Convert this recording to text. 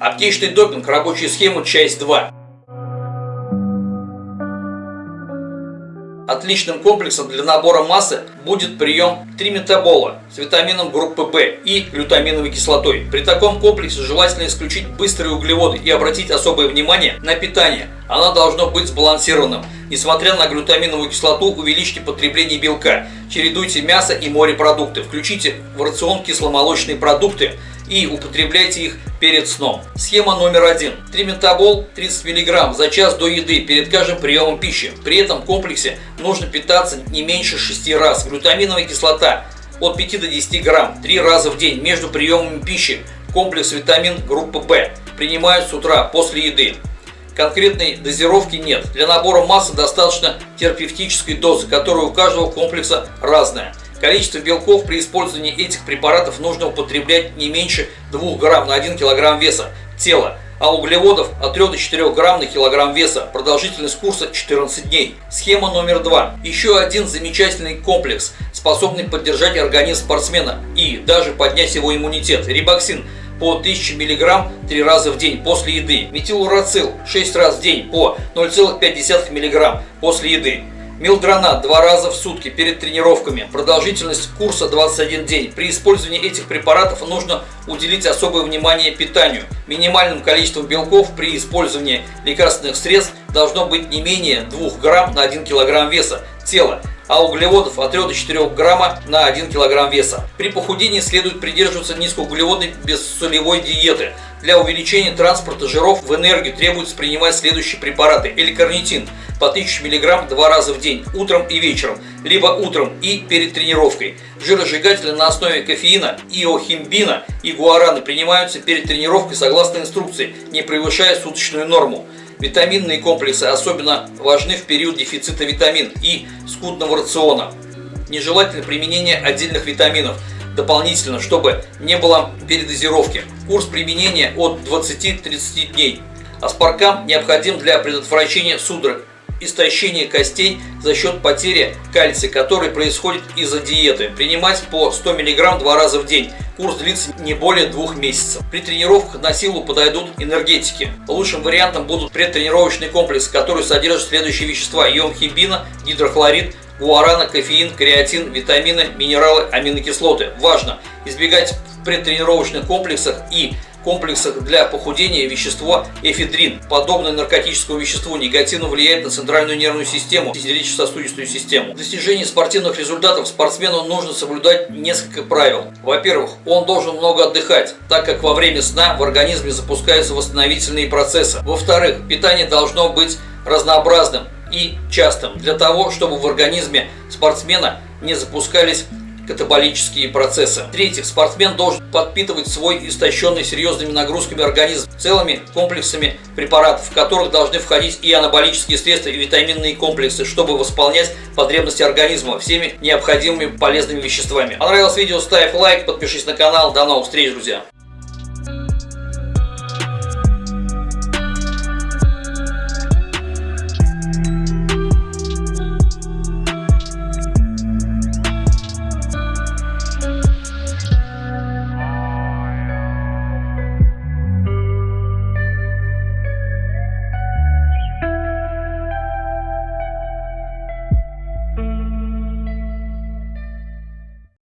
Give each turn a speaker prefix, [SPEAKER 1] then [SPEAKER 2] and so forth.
[SPEAKER 1] Аптечный допинг, рабочая схема, часть 2. Отличным комплексом для набора массы будет прием триметабола с витамином группы В и глютаминовой кислотой. При таком комплексе желательно исключить быстрые углеводы и обратить особое внимание на питание. Оно должно быть сбалансированным. Несмотря на глютаминовую кислоту, увеличьте потребление белка. Чередуйте мясо и морепродукты. Включите в рацион кисломолочные продукты и употребляйте их перед сном. Схема номер один. Триметабол 30 мг за час до еды перед каждым приемом пищи. При этом комплексе нужно питаться не меньше 6 раз. Глютаминовая кислота от 5 до 10 грамм 3 раза в день между приемами пищи. Комплекс витамин группы В принимают с утра после еды. Конкретной дозировки нет. Для набора массы достаточно терапевтической дозы, которая у каждого комплекса разная. Количество белков при использовании этих препаратов нужно употреблять не меньше 2 грамм на 1 килограмм веса тела, а углеводов от 3 до 4 грамм на килограмм веса. Продолжительность курса 14 дней. Схема номер 2. Еще один замечательный комплекс, способный поддержать организм спортсмена и даже поднять его иммунитет. Рибоксин по 1000 мг 3 раза в день после еды. Метилурацил 6 раз в день по 0,5 мг после еды. Милдронат два раза в сутки перед тренировками. Продолжительность курса 21 день. При использовании этих препаратов нужно уделить особое внимание питанию. Минимальным количеством белков при использовании лекарственных средств должно быть не менее 2 грамм на 1 килограмм веса тела а углеводов от 3 до 4 грамма на 1 килограмм веса. При похудении следует придерживаться низкоуглеводной бессолевой диеты. Для увеличения транспорта жиров в энергию требуется принимать следующие препараты. Эликарнитин по 1000 мг два раза в день, утром и вечером, либо утром и перед тренировкой. Жиросжигатели на основе кофеина, иохимбина и гуараны принимаются перед тренировкой согласно инструкции, не превышая суточную норму. Витаминные комплексы особенно важны в период дефицита витамин и скудного рациона. Нежелательно применение отдельных витаминов дополнительно, чтобы не было передозировки. Курс применения от 20-30 дней. Аспаркам необходим для предотвращения судорог, истощения костей за счет потери кальция, который происходит из-за диеты. Принимать по 100 мг два раза в день. Курс длится не более двух месяцев. При тренировках на силу подойдут энергетики. Лучшим вариантом будут предтренировочный комплекс, который содержит следующие вещества. Йон хибина, гидрохлорид, гуарана, кофеин, креатин, витамины, минералы, аминокислоты. Важно избегать в предтренировочных комплексах и комплексах для похудения вещество эфедрин, подобное наркотическому веществу, негативно влияет на центральную нервную систему и сердечно-сосудистую систему. Для достижения спортивных результатов спортсмену нужно соблюдать несколько правил. Во-первых, он должен много отдыхать, так как во время сна в организме запускаются восстановительные процессы. Во-вторых, питание должно быть разнообразным и частым, для того, чтобы в организме спортсмена не запускались катаболические процессы. В-третьих, спортсмен должен подпитывать свой истощенный серьезными нагрузками организм целыми комплексами препаратов, в которых должны входить и анаболические средства, и витаминные комплексы, чтобы восполнять потребности организма всеми необходимыми полезными веществами. Понравилось видео, ставь лайк, подпишись на канал. До новых встреч, друзья!